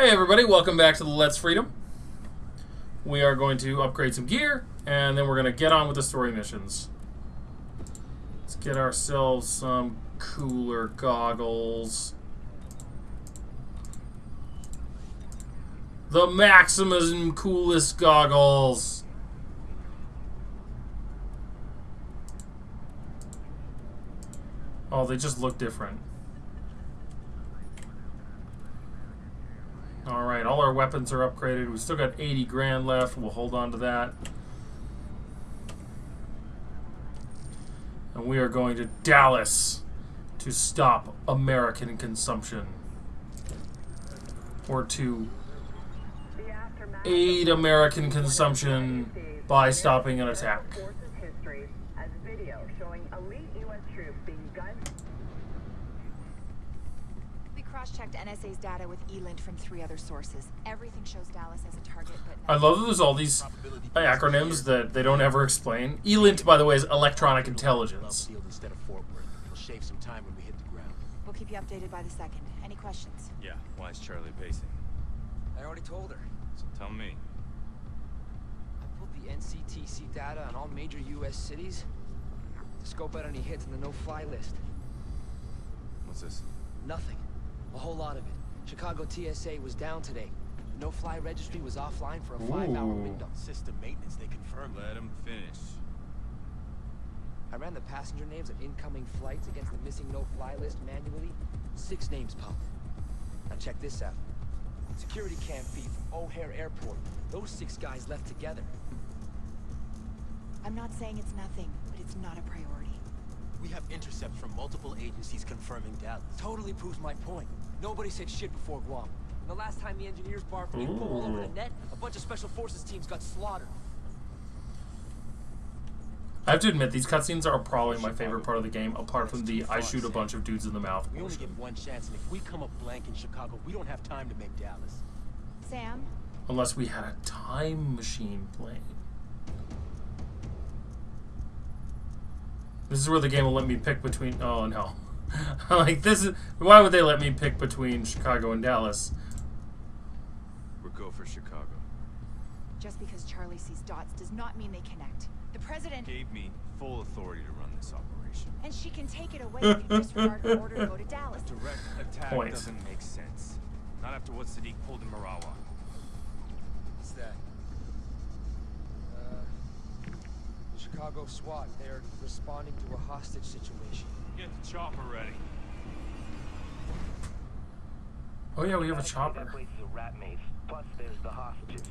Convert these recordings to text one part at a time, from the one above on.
Hey everybody, welcome back to the Let's Freedom. We are going to upgrade some gear, and then we're going to get on with the story missions. Let's get ourselves some cooler goggles. The maximum coolest goggles! Oh, they just look different. Alright, all our weapons are upgraded. We've still got 80 grand left. We'll hold on to that. And we are going to Dallas to stop American consumption. Or to aid American consumption by stopping an attack. Checked NSA's data with ELINT from three other sources. Everything shows Dallas as a target, but I love that there's all these acronyms that they don't ever explain. ELINT, by the way, is electronic intelligence. Instead of Fort Worth. It'll shave some time when we hit the ground. We'll keep you updated by the second. Any questions? Yeah, why is Charlie pacing? I already told her. So tell me. I pulled the NCTC data on all major U.S. cities to scope out any hits on the no-fly list. What's this? Nothing. A whole lot of it. Chicago TSA was down today. The no-fly registry was offline for a five-hour Ooh. window. System maintenance, they confirmed. Let him finish. I ran the passenger names of incoming flights against the missing no-fly list manually. Six names popped. Now check this out. Security cam feed from O'Hare Airport. Those six guys left together. I'm not saying it's nothing, but it's not a priority. We have intercepts from multiple agencies confirming Dallas. Totally proves my point. Nobody said shit before Guam. And the last time the engineers barfed info all over the net, a bunch of special forces teams got slaughtered. I have to admit, these cutscenes are probably my favorite part of the game, apart from the I shoot a bunch of dudes in the mouth We only portion. get one chance, and if we come up blank in Chicago, we don't have time to make Dallas. Sam, Unless we had a time machine plane. This is where the game will let me pick between. Oh no. like, this is. Why would they let me pick between Chicago and Dallas? We're go for Chicago. just because Charlie sees dots does not mean they connect. The president, Gave me full authority to run this operation. and she can take it away if you disregard her order to go to Dallas. Direct attack Point. doesn't make sense. Not after what Sadiq pulled in Mirawa. What's that? Uh, Chicago SWAT. They're responding to a hostage situation. Get the chopper ready. Oh yeah, we have a chopper. That place is a rat maze. Plus, there's the hostages.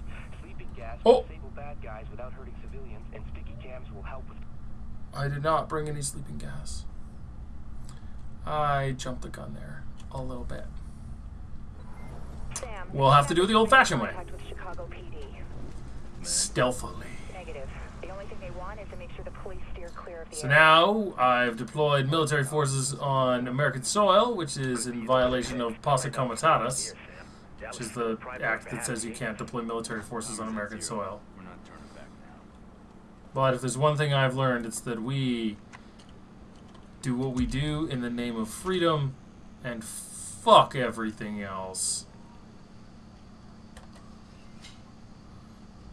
Sleeping gas Oh. disable bad guys without hurting civilians, and sticky cams will help with. I did not bring any sleeping gas. I jumped the gun there a little bit. Sam, We'll have to do it the old-fashioned way. With Chicago PD. Stealthily. Negative. The only thing they want is to make sure the police steer clear of the So now I've deployed military forces on American soil, which is in violation of Posse Comitatus, which is the act that says you can't deploy military forces on American soil. We're not turning back now. But if there's one thing I've learned, it's that we do what we do in the name of freedom and fuck everything else.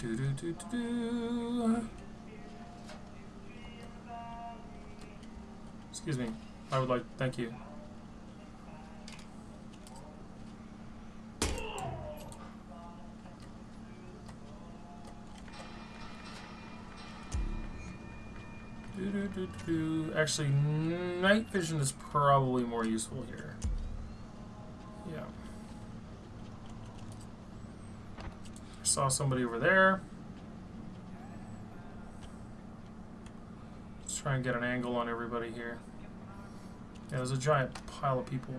Do do do do do. Excuse me. I would like. Thank you. Do, do, do. Actually, night vision is probably more useful here. Yeah. Saw somebody over there. Let's try and get an angle on everybody here. Yeah, there's a giant pile of people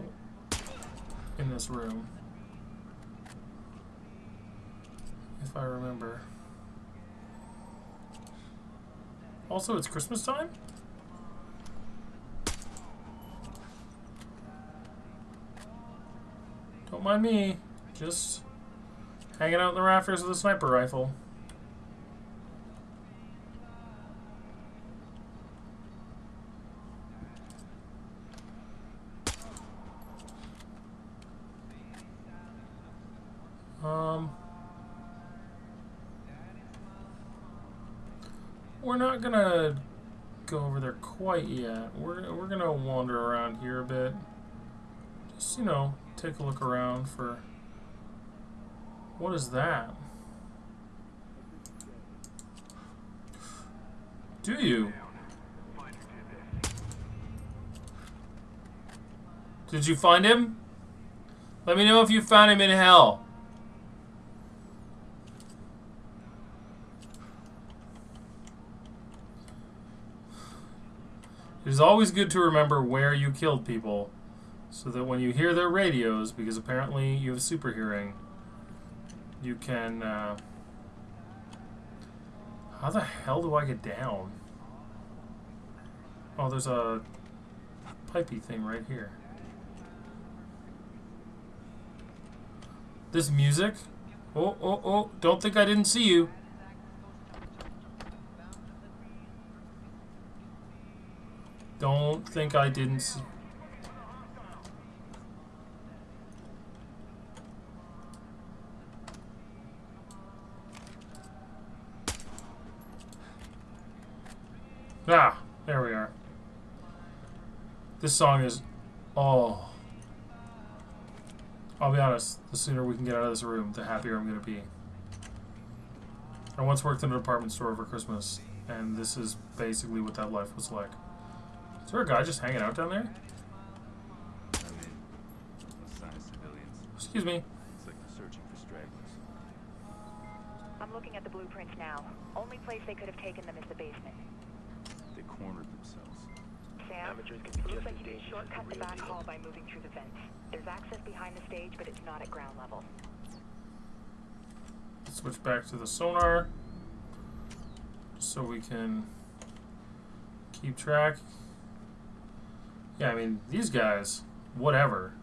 in this room. If I remember. Also, it's Christmas time? Don't mind me. Just hanging out in the rafters with a sniper rifle. Um, we're not gonna go over there quite yet. We're we're gonna wander around here a bit. Just you know, take a look around for. What is that? Do you? Did you find him? Let me know if you found him in hell. It is always good to remember where you killed people so that when you hear their radios, because apparently you have super hearing, you can. Uh, how the hell do I get down? Oh, there's a pipey thing right here. This music? Oh, oh, oh, don't think I didn't see you. Don't think I didn't see. Ah, there we are. This song is, oh. I'll be honest, the sooner we can get out of this room, the happier I'm going to be. I once worked in a department store over Christmas, and this is basically what that life was like. Is there a guy just hanging out down there? Excuse me. It's like searching for stragglers. I'm looking at the blueprints now. Only place they could have taken them is the basement. They cornered themselves. Sam, Amateurs can be looks just like as you can dangerous as shortcut the the back hall by moving through the vents. There's access behind the stage, but it's not at ground level. Switch back to the sonar so we can keep track. Yeah, I mean, these guys, whatever.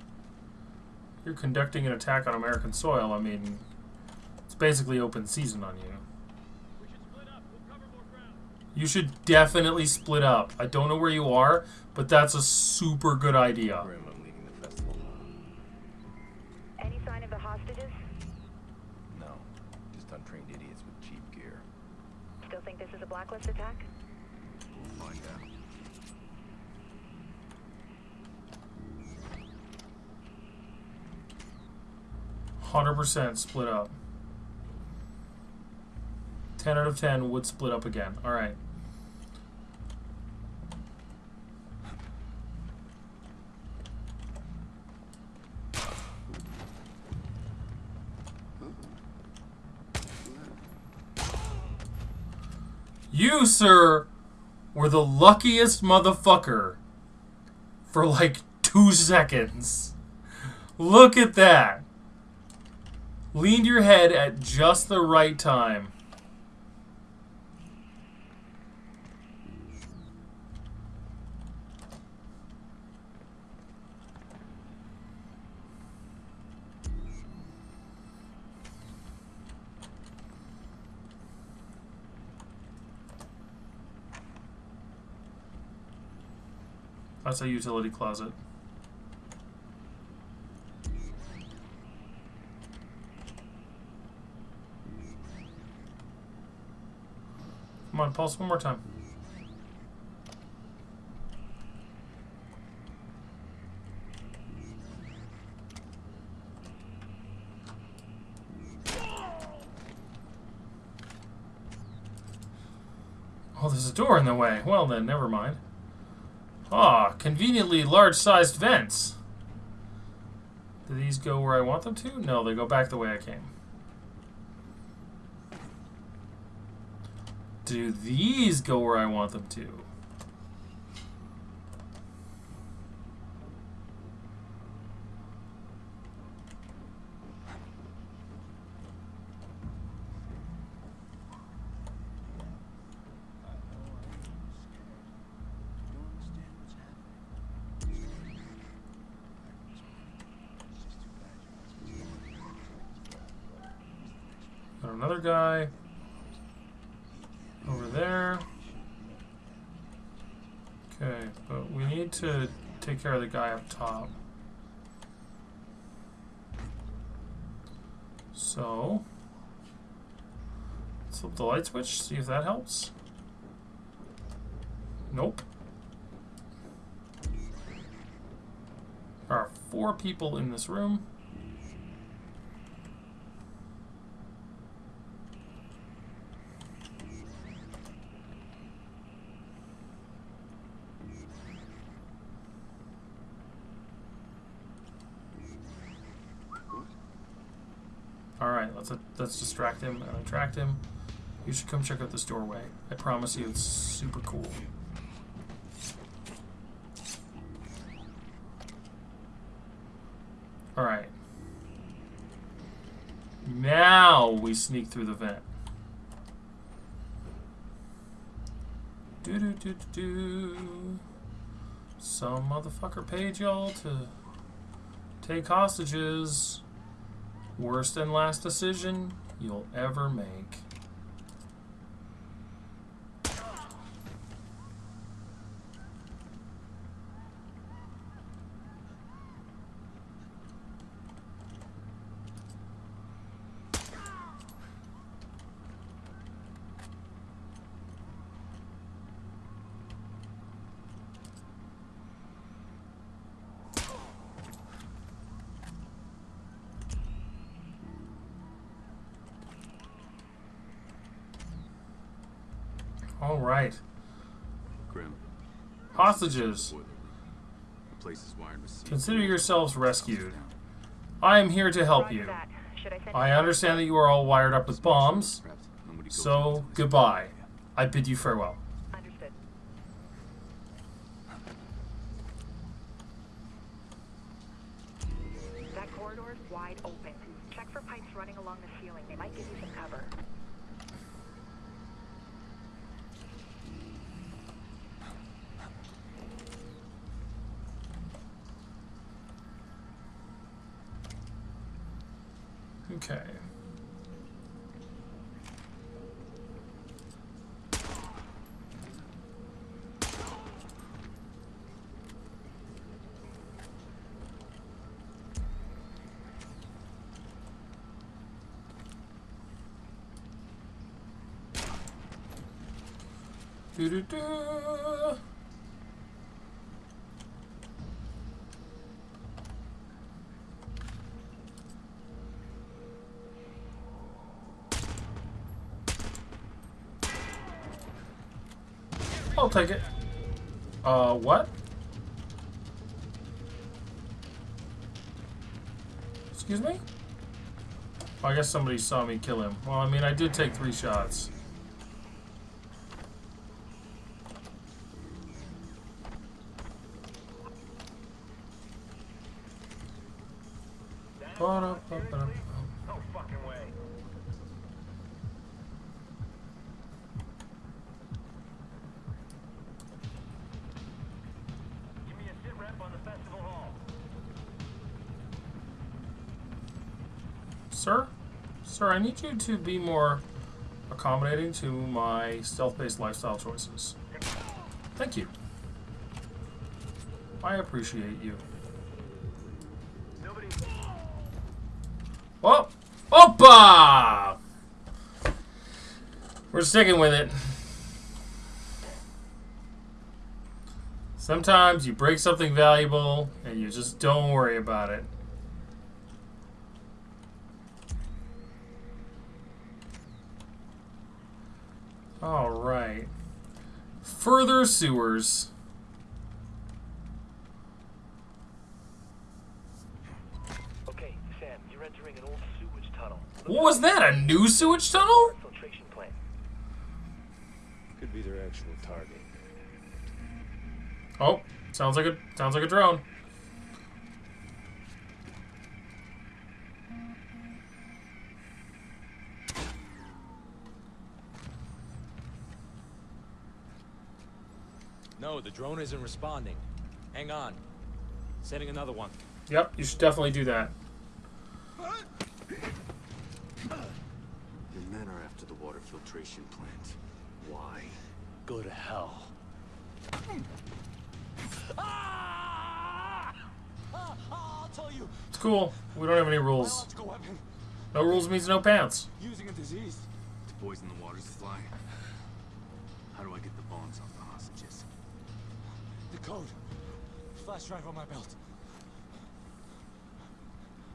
You're conducting an attack on American soil. I mean, it's basically open season on you. You should definitely split up. I don't know where you are, but that's a super good idea. Grim, I'm leaving the festival. Any sign of the hostages? No, just untrained idiots with cheap gear. Still think this is a blacklist attack? We'll find out. Hundred percent split up. Ten out of ten would split up again. All right. You, sir, were the luckiest motherfucker for like two seconds. Look at that. Leaned your head at just the right time. That's a utility closet. Come on, pulse one more time. Oh, there's a door in the way. Well then, never mind. Ah, conveniently large-sized vents. Do these go where I want them to? No, they go back the way I came. Do these go where I want them to? Another guy over there. Okay, but we need to take care of the guy up top. So, let's flip the light switch, see if that helps. Nope. There are four people in this room. All right, let's let's distract him and attract him. You should come check out this doorway. I promise you, it's super cool. All right. Now we sneak through the vent. Do do do do do. Some motherfucker paid y'all to take hostages. Worst and last decision you'll ever make. All right. Grim. Hostages. The place is wired with Consider yourselves rescued. I am here to help you. I send I you- understand that you are all wired up with bombs, Perhaps nobody goes so goodbye. I bid you farewell. Understood. That corridor is wide open. Check for pipes running along the ceiling. They might give you some cover. Okay. Do do do. Take it. Uh, what? Excuse me? I guess somebody saw me kill him. Well, I mean, I did take three shots. Ba-da-ba-ba-da. No fucking way. Give me a sit rep on the festival hall. Sir? Sir, I need you to be more accommodating to my stealth-based lifestyle choices. Thank you. I appreciate you. Oh! Opa! We're sticking with it. Sometimes you break something valuable and you just don't worry about it. Alright. Further sewers. Okay, Sam, you're entering an old sewage tunnel. What was that? A new sewage tunnel? Filtration plant. Could be their actual target. Oh, sounds like a sounds like a drone. No, the drone isn't responding. Hang on. Sending another one. Yep, you should definitely do that. Your men are after the water filtration plant. Why? Go to hell. I'll tell you. It's cool. We don't have any rules. No rules means no pants. Using a disease. To poison the water's fly. How do I get the bones off the hostages? The code. Flash drive on my belt.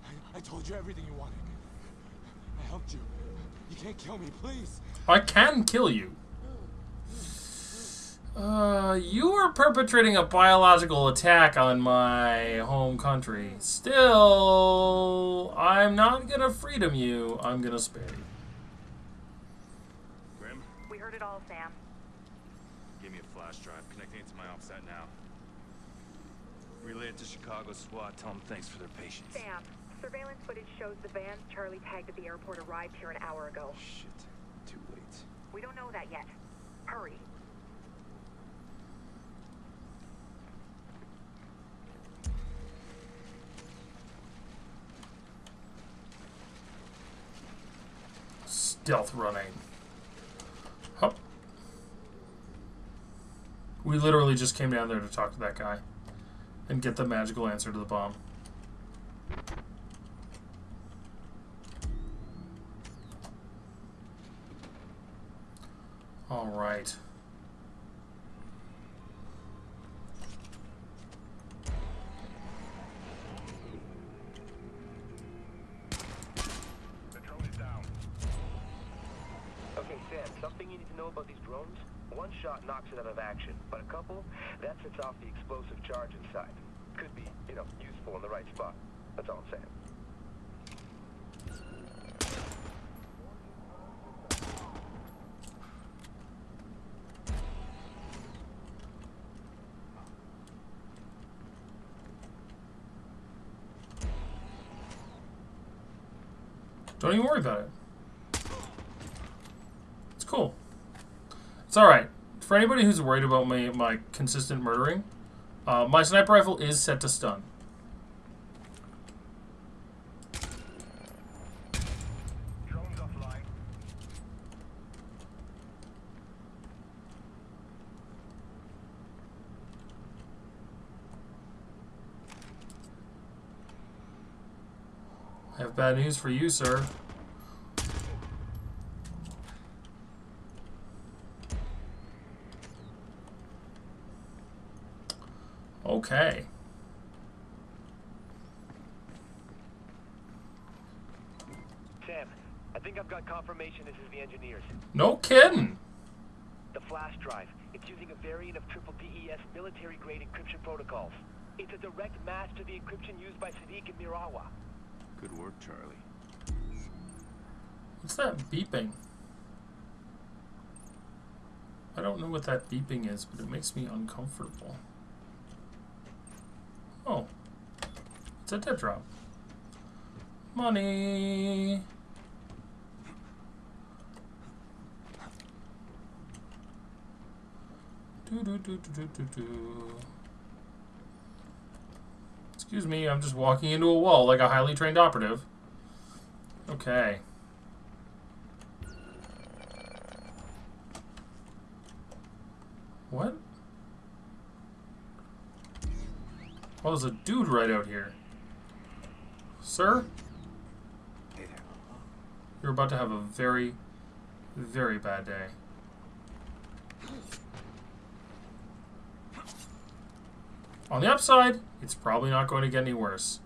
I, I told you everything you wanted. I helped you. You can't kill me, please. I can kill you. Uh, you are perpetrating a biological attack on my home country. Still, I'm not gonna freedom you. I'm gonna spare you. Grim, We heard it all, Sam. Give me a flash drive. Connecting it to my OPSAT now. Relay it to Chicago SWAT. Tell them thanks for their patience. Sam, surveillance footage shows the van Charlie tagged at the airport arrived here an hour ago. Shit. Too late. We don't know that yet. Hurry. Stealth running. We literally just came down there to talk to that guy and get the magical answer to the bomb. All right. Okay, Sam, something you need to know about these drones? One shot knocks it out of action, but a couple, that sets off the explosive charge inside. Could be, you know, useful in the right spot. That's all I'm saying. Don't even worry about it. It's cool. It's alright. For anybody who's worried about my, my consistent murdering, uh, my sniper rifle is set to stun. I have bad news for you, sir. Okay. Sam, I think I've got confirmation this is the engineers. No kidding. The flash drive. It's using a variant of triple DES military-grade encryption protocols. It's a direct match to the encryption used by Sadiq and Mirawa. Good work, Charlie. What's that beeping? I don't know what that beeping is, but it makes me uncomfortable. Oh. It's a dead drop. Money. Do, do, do. Excuse me, I'm just walking into a wall like a highly trained operative. Okay. What? Oh, there's a dude right out here. Sir? Hey there. You're about to have a very, very bad day. On the upside, it's probably not going to get any worse.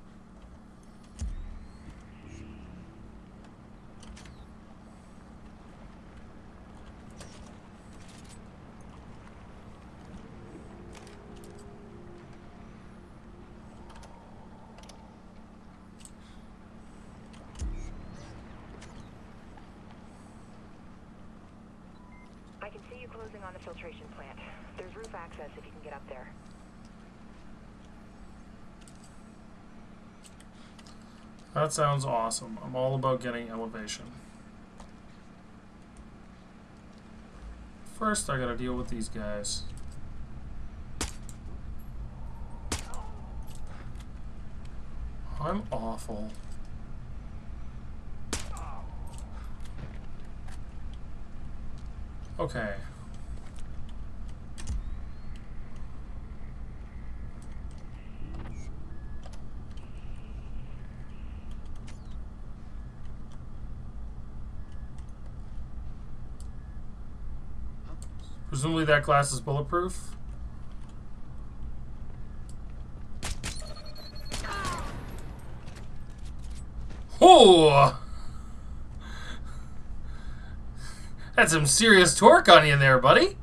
I can see you closing on the filtration plant. There's roof access if you can get up there. That sounds awesome. I'm all about getting elevation. First, I gotta deal with these guys. I'm awful. Okay. Presumably that glass is bulletproof. Oh! That's some serious torque on you there, buddy.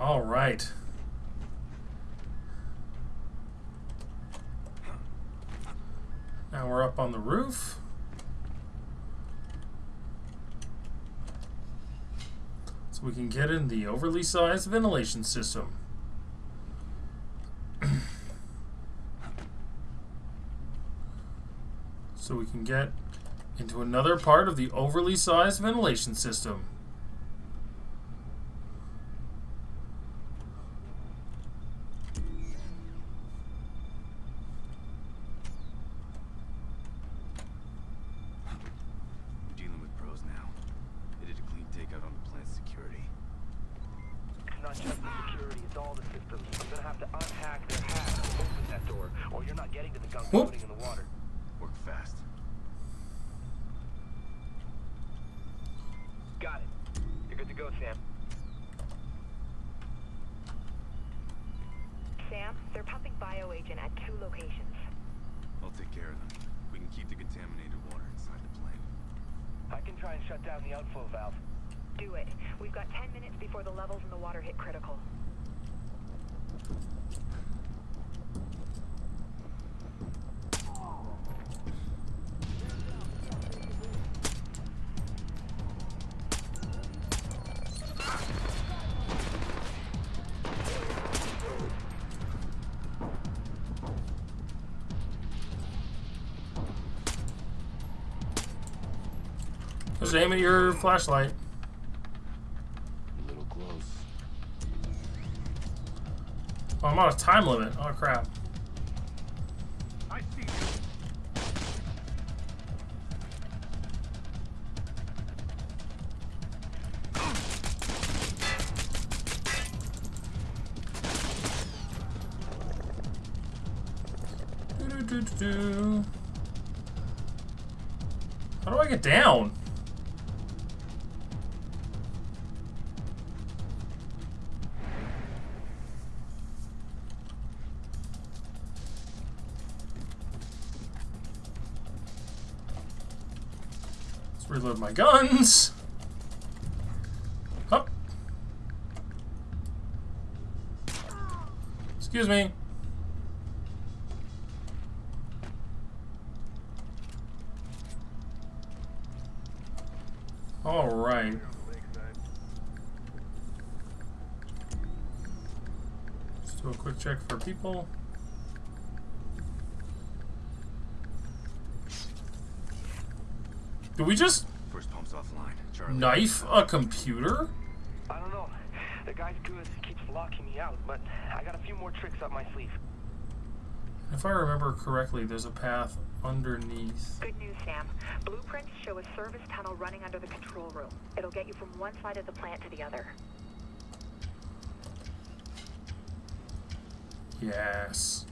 All right. Now we're up on the roof. So we can get in the overly sized ventilation system. so we can get into another part of the overly sized ventilation system. We're dealing with pros now. They did a clean takeout on the plant's security. It's not just the security, it's all the systems. I'm gonna have to unhack their hack to open that door, or you're not getting to the gunk Whoop. floating in the water. Work fast. Got it. You're good to go, Sam. Sam, they're pumping bioagent at two locations. I'll take care of them. We can keep the contaminated water inside the plane. I can try and shut down the outflow valve. Do it. We've got 10 minutes before the levels in the water hit critical. Just aim at your flashlight. On a time limit. Oh crap. How do I get down? Reload my guns. Up. Excuse me. All right. Let's do a quick check for people. Did we just First pump's offline. Charlie. knife a computer? I don't know. The guy's good, keeps locking me out, but I got a few more tricks up my sleeve. If I remember correctly, there's a path underneath. Good news, Sam. Blueprints show a service tunnel running under the control room. It'll get you from one side of the plant to the other. Yes.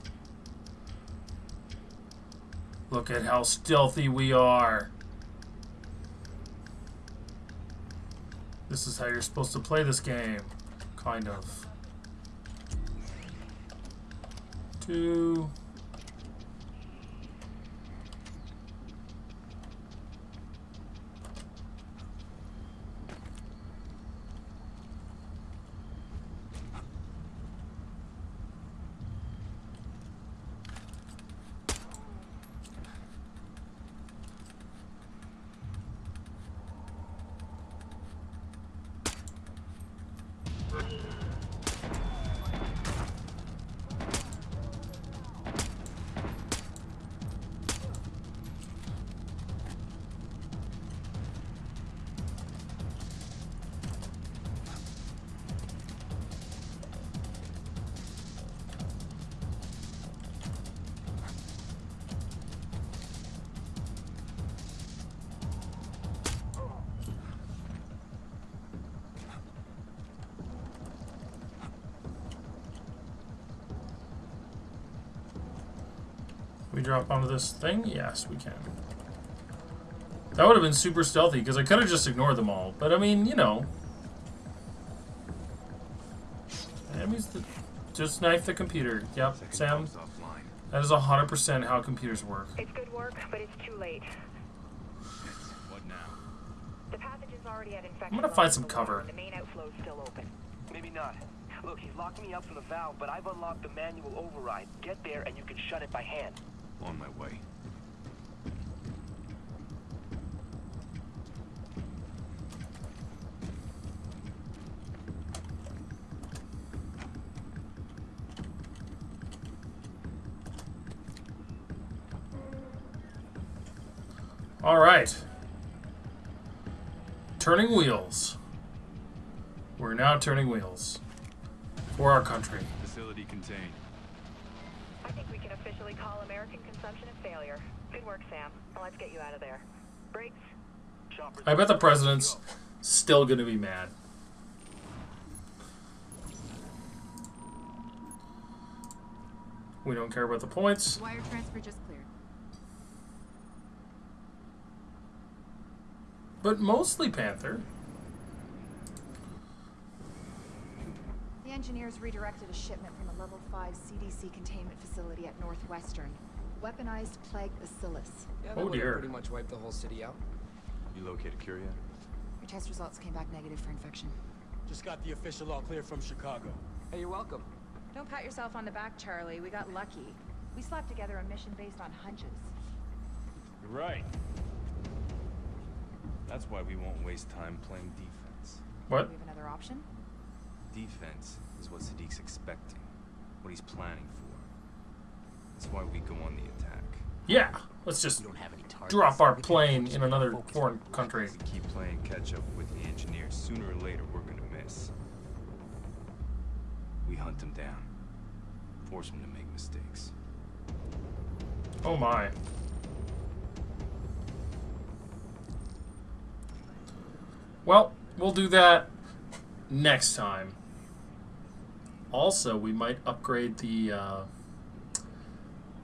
Look at how stealthy we are. This is how you're supposed to play this game. Kind of. Two. We drop onto this thing? Yes, we can. That would have been super stealthy because I could have just ignored them all. But I mean, you know. Enemies that just knife the computer. Yep, Second Sam. bomb's offline. That is 100% how computers work. It's good work, but it's too late. What now? The pathogen's already at infection. I'm gonna find some cover. The main outflow's still open. Maybe not. Look, he's locked me up from the valve, but I've unlocked the manual override. Get there and you can shut it by hand. On my way. All right. Turning wheels. We're now turning wheels for our country. Facility contained. I think we can officially call American consumption a failure. Good work, Sam. Now let's get you out of there. Briggs, I bet the president's still going to be mad. We don't care about the points. Wire transfer just cleared. But mostly Panther. The engineers redirected a shipment from a level 5 CDC containment facility at Northwestern. Weaponized plague bacillus. Yeah, Oh, that would dear. pretty much wiped the whole city out. You located Curia? Your test results came back negative for infection. Just got the official all clear from Chicago. Hey, you're welcome. Don't pat yourself on the back, Charlie. We got lucky. We slapped together a mission based on hunches. You're right. That's why we won't waste time playing defense. What? Do we have another option? Defense is what Sadiq's expecting, what he's planning for. That's why we go on the attack. Yeah, let's just don't have any targets. drop our plane in another foreign country. If we keep playing catch up with the engineers, sooner or later we're gonna miss. We hunt them down, force them to make mistakes. Oh my. Well, we'll do that next time. Also, we might upgrade the uh,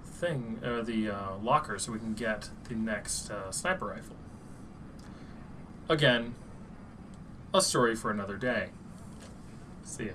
thing, or the uh, locker, so we can get the next uh, sniper rifle. Again, a story for another day. See ya.